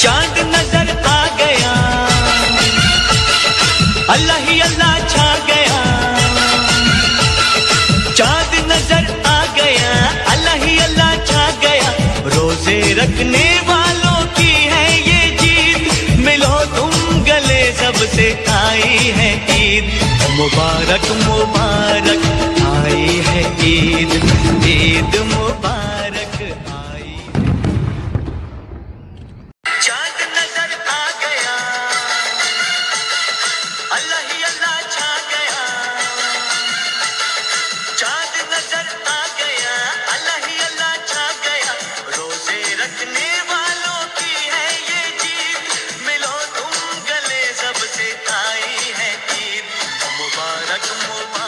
چاند نظر آ گیا۔ اللہ ہی اللہ چھا گیا۔ چاند نظر آ گیا۔ اللہ ہی اللہ چھا گیا۔ روزے رکھنے والوں کی ہے یہ جیت۔ ملو تم گلے سب سے آئی ہے عید مبارک مبارک۔ Hayra kim olmaz?